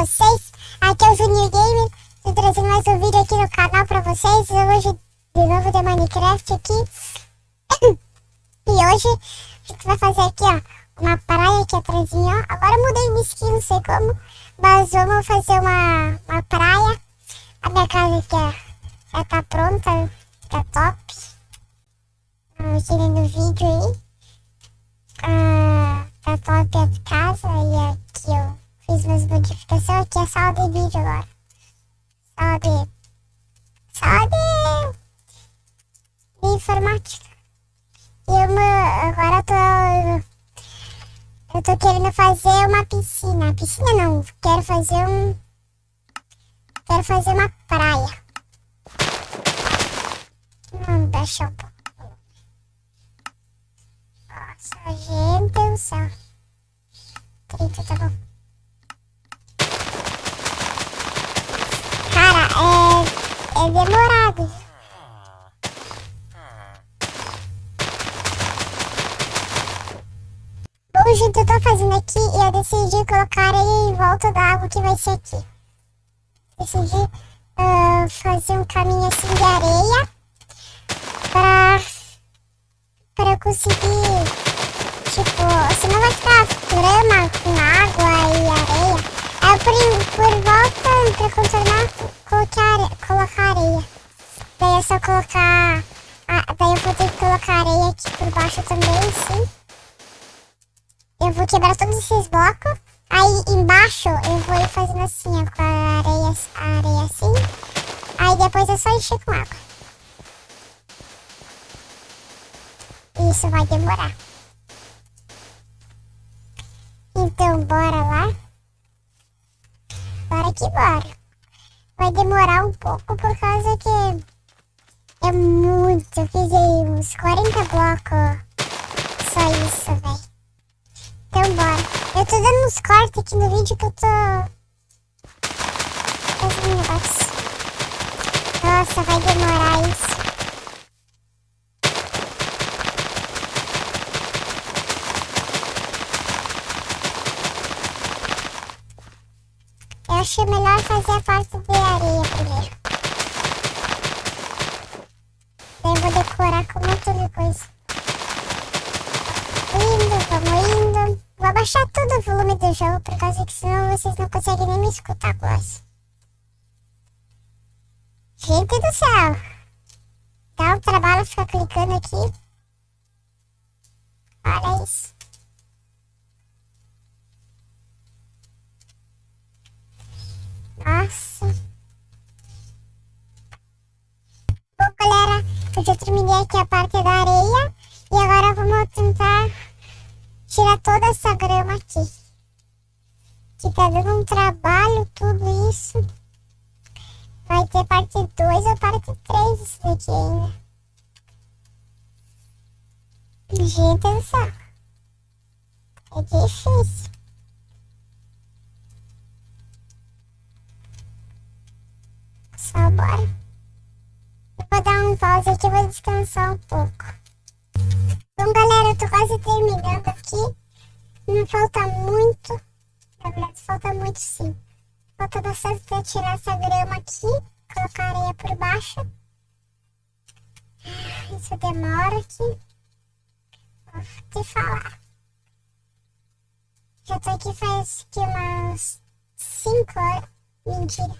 vocês? Aqui é o Junior Gamer, tô trazendo mais um vídeo aqui no canal pra vocês. Hoje, de novo, de Minecraft aqui. E hoje, a gente vai fazer aqui, ó, uma praia aqui atrás, ó. Agora eu mudei de skin, não sei como, mas vamos fazer uma, uma praia. A minha casa aqui, ó, já tá pronta, tá top. Eu tirei no vídeo aí. Ah, tá top a casa e aqui eu fiz umas modificações. Aqui é sala de vídeo agora. Sala de... Sala de... de informática. E uma, agora eu tô... Eu tô querendo fazer uma piscina. Piscina não, quero fazer um... Quero fazer uma praia. Baixar um pouco. Nossa, gente do céu. 30, tá bom. É, é demorado. Bom, gente, eu tô fazendo aqui e eu decidi colocar aí em volta da água que vai ser aqui. Decidi uh, fazer um caminho assim de areia pra, pra conseguir, tipo, senão vai ficar grama com água e areia. Aí por, por volta, pra contornar, colocar, colocar areia. Daí é só colocar, ah, daí eu vou ter que colocar areia aqui por baixo também, sim. Eu vou quebrar todos esses blocos. Aí embaixo eu vou ir fazendo assim, ó, com a areia, a areia assim. Aí depois é só encher com água. Isso vai demorar. Então bora lá. Bora que bora. Vai demorar um pouco por causa que é muito. Eu fiz aí uns 40 blocos. Só isso, velho. Então bora. Eu tô dando uns cortes aqui no vídeo que eu tô... Fazendo um negócio. Nossa, vai demorar isso. Eu achei melhor fazer a parte de areia primeiro. Decorar com monte de coisa. Indo, vamos indo. Vou abaixar todo o volume do jogo, por causa que senão vocês não conseguem nem me escutar quase. Gente do céu! Dá um trabalho ficar clicando aqui. Olha isso. Eu já terminei aqui a parte da areia. E agora vamos tentar tirar toda essa grama aqui. Que tá dando um trabalho tudo isso. Vai ter parte 2 ou parte 3 isso daqui ainda. Gente do céu. É difícil. Só bora. Vou dar um pause aqui vou descansar um pouco. Bom, galera, eu tô quase terminando aqui. Não falta muito. Na verdade, falta muito sim. Falta bastante pra tirar essa grama aqui. Colocar areia por baixo. Isso demora aqui. Vou te falar. Já tô aqui faz que umas 5 horas. Mentira.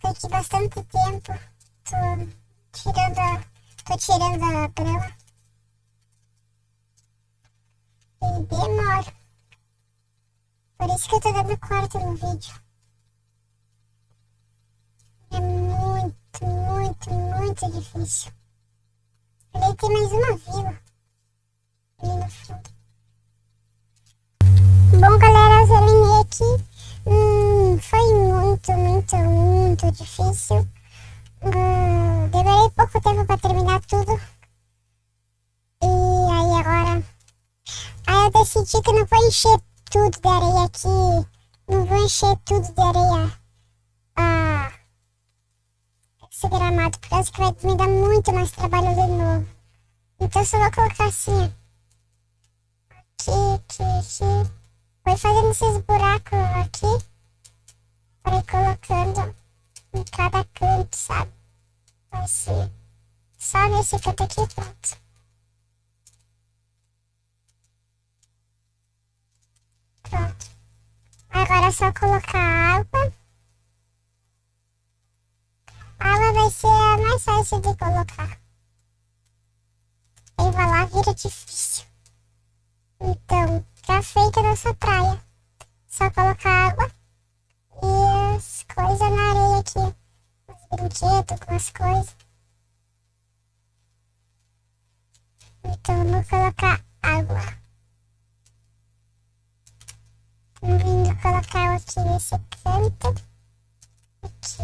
Tô aqui bastante tempo. Tô tirando a, tô tirando a grama. E demora. Por isso que eu tô dando corte no vídeo. É muito, muito, muito difícil. Ali tem mais uma vila. Ali no fundo. Bom, galera, eu terminei aqui. Hum, foi muito, muito, muito difícil tempo pra terminar tudo. E aí agora... Aí eu decidi que não vou encher tudo de areia aqui. Não vou encher tudo de areia. Ah, esse gramado, por causa que vai me dar muito mais trabalho de novo. Então só vou colocar assim. Aqui, aqui, aqui. Vou fazendo esses buracos aqui. Para ir colocando em cada canto, sabe? Assim aqui, pronto. Pronto. Agora é só colocar água. A água vai ser a mais fácil de colocar. Aí vai lá, vira difícil. Então, já feita a nossa praia. Só colocar água e as coisas na areia aqui. Os brinquedos com as coisas. Então, vamos colocar água. Vindo colocar aqui nesse canto. Aqui.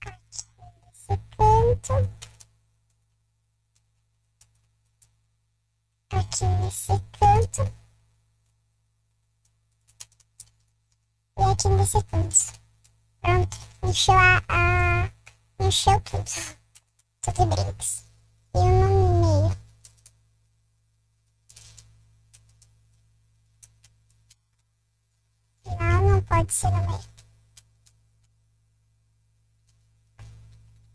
Aqui nesse canto. Aqui nesse canto. E aqui nesse canto. Pronto. Encheu a... a... Encheu tudo de brinks. E uma no meio. Não, não pode ser no meio.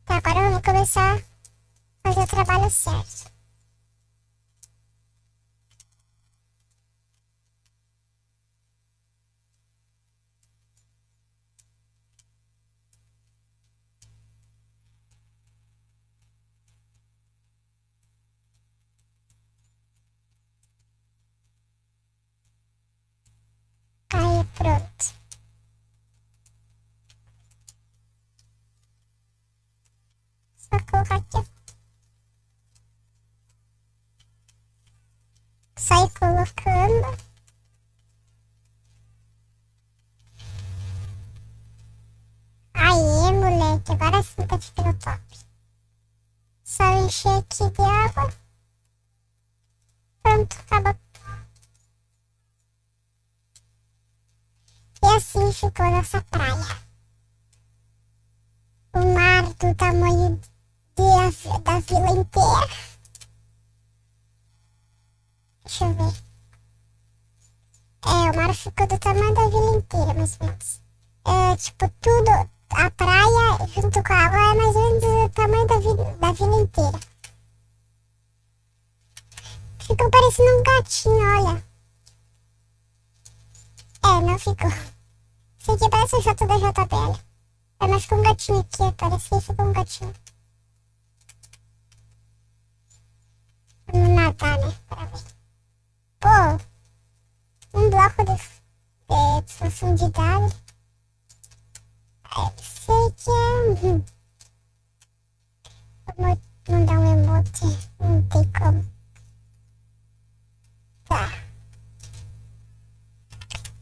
Tá, agora vamos começar a fazer o trabalho certo. Encher aqui de água. Pronto, acabou. E assim ficou nossa praia. O mar do tamanho de, da vila inteira. Deixa eu ver. É, o mar ficou do tamanho da vila inteira, mais ou menos. É, tipo, tudo, a praia junto com a água é mais ou menos do tamanho da vila, da vila inteira. Ficou parecendo um gatinho, olha. É, não ficou. Esse aqui parece o J da JBL. É mais com um gatinho aqui, parece que ficou um gatinho. Vamos nadar, né? Pra ver. Pô, um bloco de, de profundidade. Sei que é... Hum. Vamos mandar um emote, não tem como. Tá.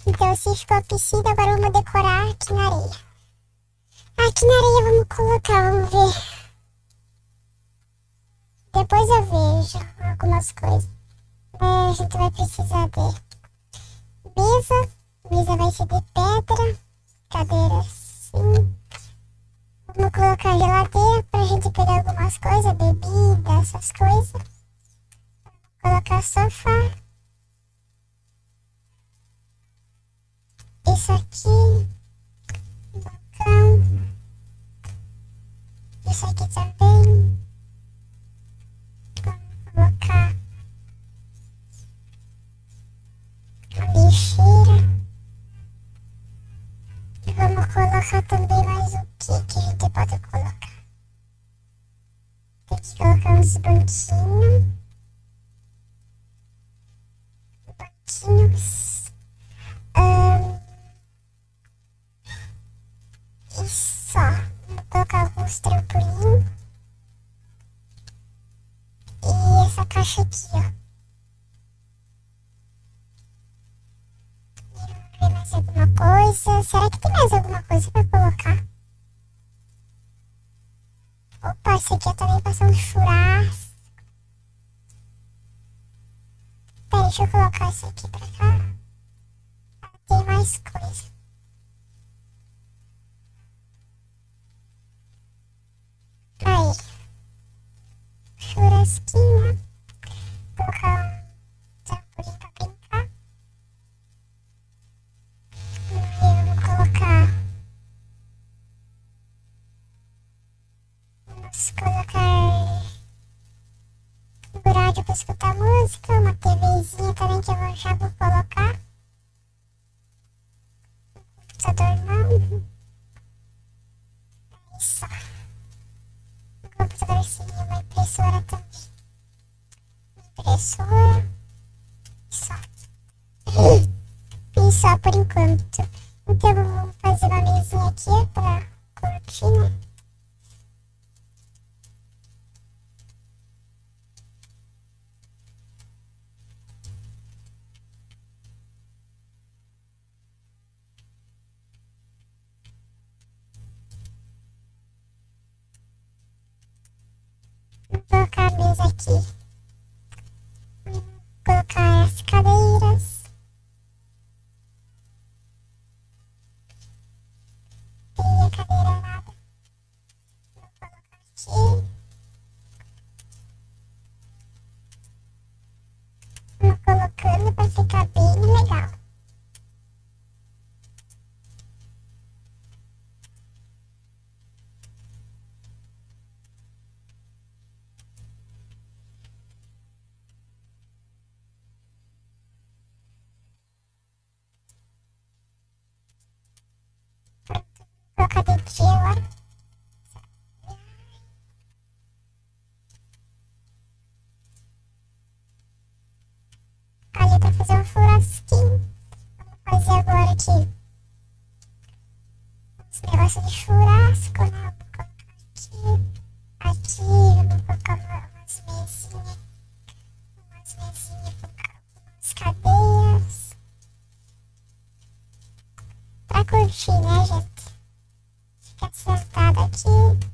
Então, assim ficou a piscina, agora vamos decorar aqui na areia. Aqui na areia vamos colocar, vamos ver. Depois eu vejo algumas coisas. É, a gente vai precisar de mesa. Mesa vai ser de pedra. Cadeira assim. Vamos colocar geladeira pra gente pegar algumas coisas, bebida, essas coisas. colocar sofá. Isso aqui. Balcão. Isso aqui também. Vamos colocar a lixeira. Colocar também mais o que que a gente pode colocar. Tem que colocar uns banquinhos. Banquinhos. os trampolim. E essa caixa aqui, ó. Coisa. Será que tem mais alguma coisa pra colocar? Opa, esse aqui eu também passar um churrasco. Pera, deixa eu colocar esse aqui pra cá. Tem mais coisa. Aí. Churrasquinho. É só. Só. e só por enquanto. Então eu vou fazer uma mesinha aqui pra cortina. cabeça de churrasco, né? colocar aqui, aqui, eu vou colocar umas mesinhas, umas mesinhas, umas cadeias. Pra curtir, né, gente? Fica sentado aqui.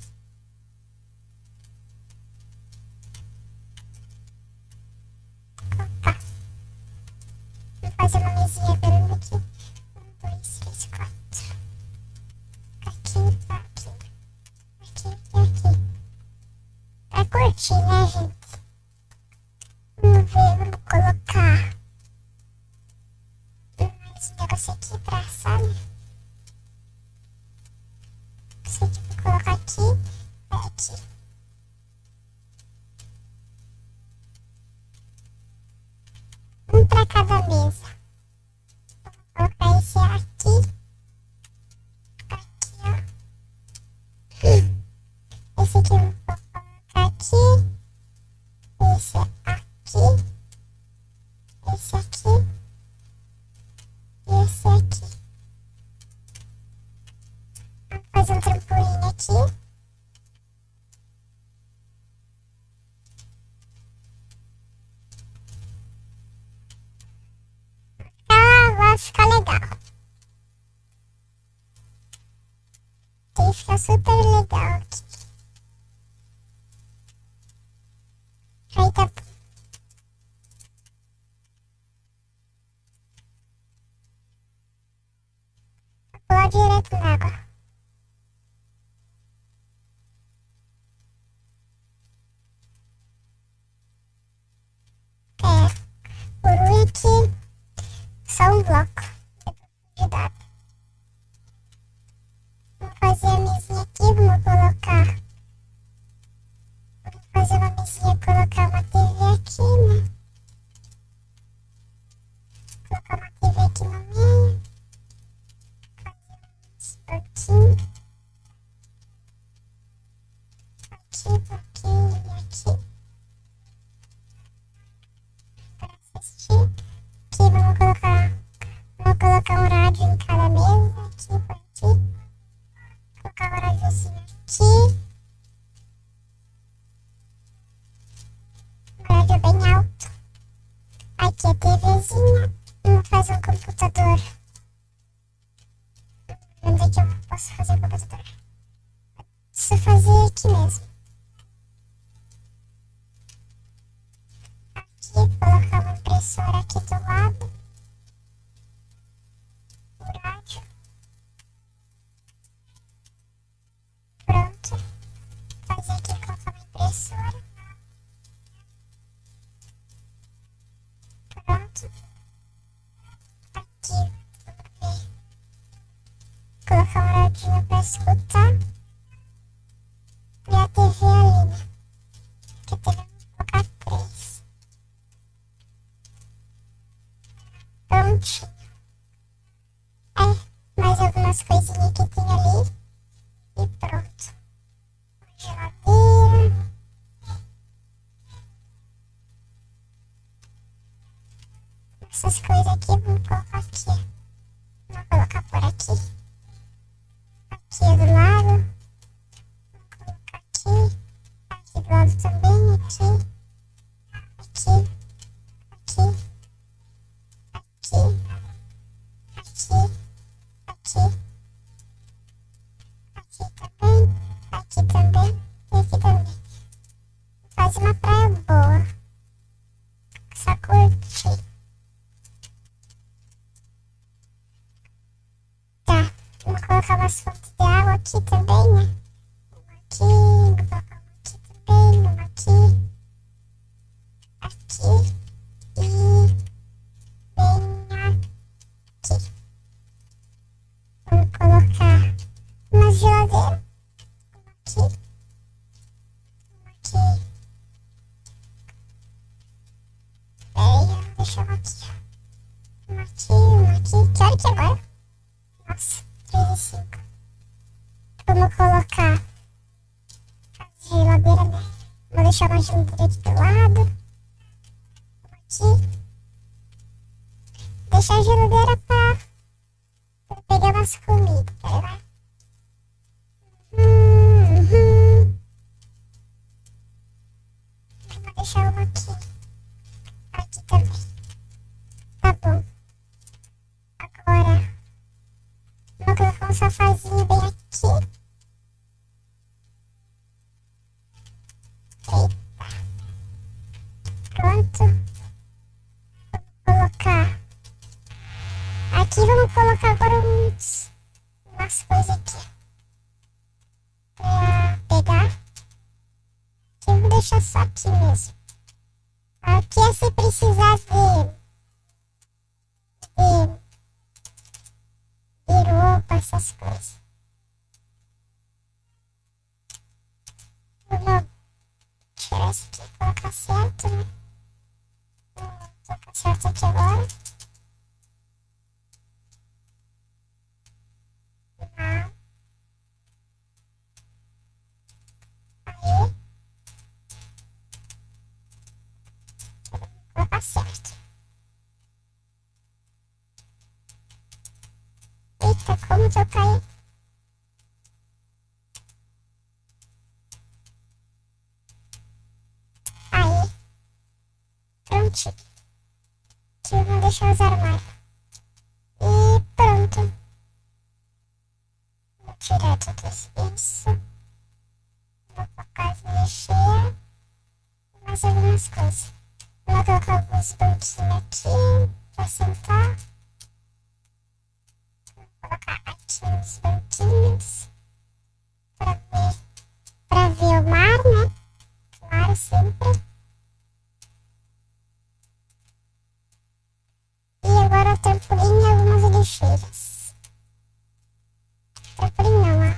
para cada mesa. Super lego. き 네, 잘했었다. Também, aqui. Aqui. Aqui. Aqui. Aqui. Aqui. Aqui também. Aqui também. E aqui também. Faz uma praia boa. Só curtir. Tá, vou colocar umas fontes de água aqui também, né? Deixa eu aqui. Uma aqui, uma aqui. Que hora que é agora? Nossa, 3 e 5. Vamos colocar a geladeira, né? Vou deixar uma geladeira aqui do lado. Aqui. Deixar a geladeira pra, pra pegar umas comidas, tá Aqui vamos colocar agora uns, umas coisas aqui. Pra pegar. Aqui eu vou deixar só aqui mesmo. Aqui é se precisar de. de. de roupa, essas coisas. Vou tirar isso aqui e colocar certo, né? Vou colocar certo aqui agora. Eita, como que eu caí? Aí. Prontinho. Aqui eu vou deixar os armários. E pronto. Vou tirar tudo isso. Vou colocar as mexer. Mais algumas coisas. Vou colocar alguns banquinhos aqui pra sentar. Vou colocar aqui uns banquinhos pra ver, pra ver o mar, né? Claro, sempre. E agora trampolim e algumas lixeiras. Trampolim não, ó.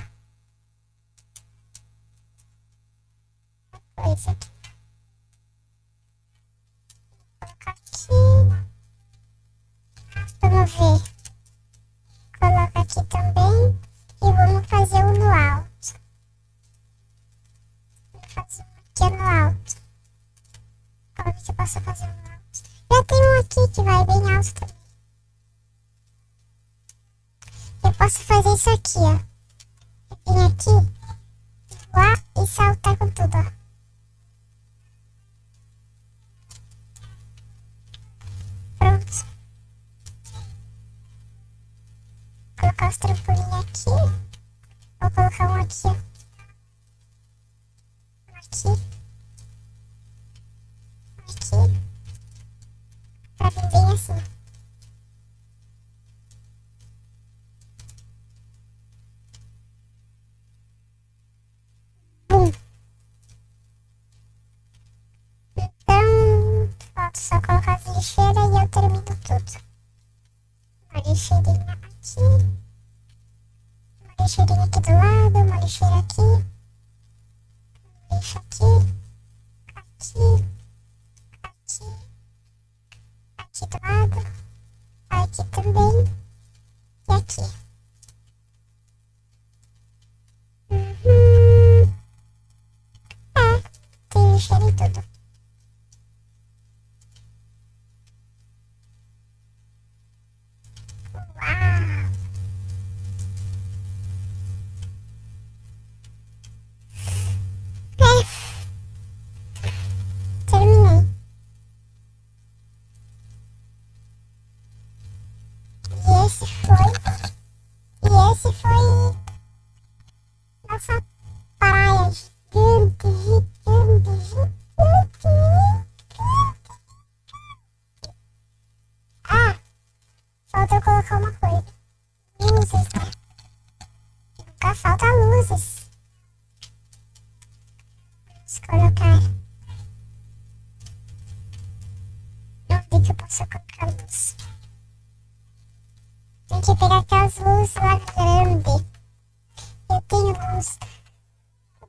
Coisa aqui. Vou colocar aqui. Vamos ver. Posso fazer isso aqui, ó. Vir aqui, voar e saltar com tudo, ó. Pronto. colocar os trampolim aqui. Vou colocar um aqui, ó. Aqui. Aqui. Pra vir bem assim. Termino tudo. Uma lixeirinha aqui. Uma lixeirinha aqui do lado, uma lixeira aqui. Um lixo aqui. Colocar uma coisa. Luzes, né? Nunca falta luzes. Vamos colocar. Onde que eu posso colocar luz? Tem que pegar aquelas luzes lá grande. Eu tenho luz.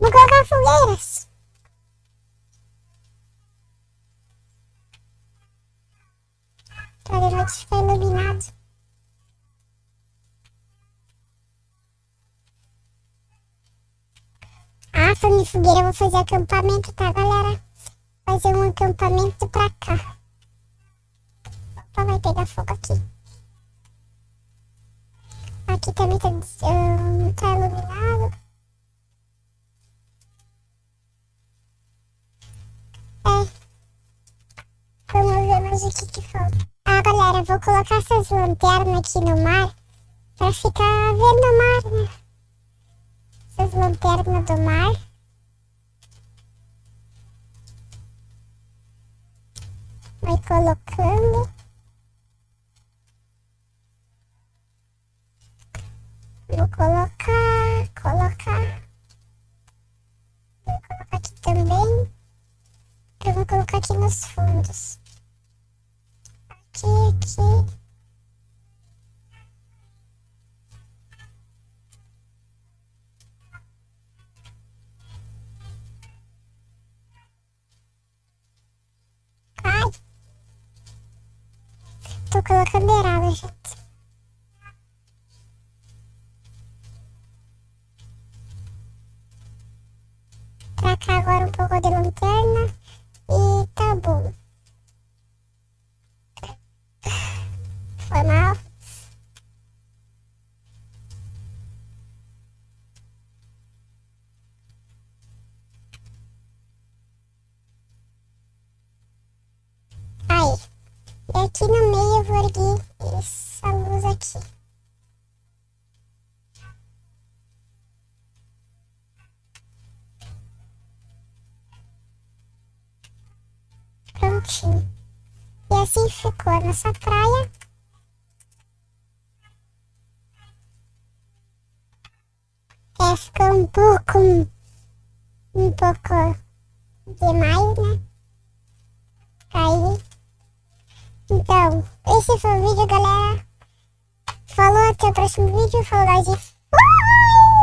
Vou colocar fogueiras. Pra de noite ficar iluminado. Ah, falando em fogueira, eu vou fazer acampamento, tá, galera? Fazer um acampamento pra cá. Opa, vai pegar fogo aqui. Aqui também tá, hum, tá iluminado. É. Vamos ver mais o que que falta. Ah, galera, vou colocar essas lanternas aqui no mar pra ficar vendo o mar, né? Essas lanternas do mar. Vai colocando. Vou colocar, colocar. Vou colocar aqui também. Eu vou colocar aqui nos fundos. Aqui, aqui. Colocando errado, gente. Pra cá agora aqui no meio eu vou erguer essa luz aqui. Prontinho. E assim ficou a nossa praia. É, ficou um pouco... Um pouco demais, né? Aí... Então, esse foi o vídeo, galera. Falou, até o próximo vídeo. Falou, fui!